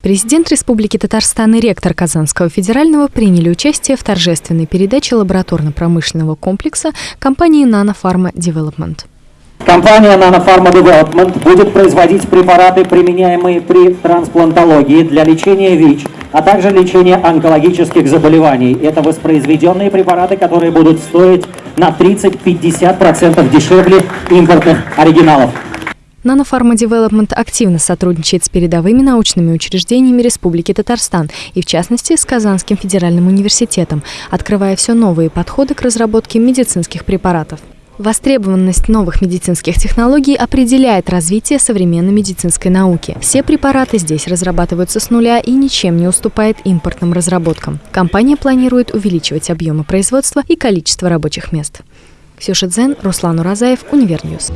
Президент Республики Татарстан и ректор Казанского федерального приняли участие в торжественной передаче лабораторно-промышленного комплекса компании Nanofarma Development. Компания Nanofarma Development будет производить препараты, применяемые при трансплантологии для лечения ВИЧ, а также лечения онкологических заболеваний. Это воспроизведенные препараты, которые будут стоить на 30-50% дешевле импортных оригиналов. Nanofarma Development активно сотрудничает с передовыми научными учреждениями Республики Татарстан и, в частности, с Казанским федеральным университетом, открывая все новые подходы к разработке медицинских препаратов. Востребованность новых медицинских технологий определяет развитие современной медицинской науки. Все препараты здесь разрабатываются с нуля и ничем не уступает импортным разработкам. Компания планирует увеличивать объемы производства и количество рабочих мест. Ксюша Дзен, Руслан Уразаев, Универньюз.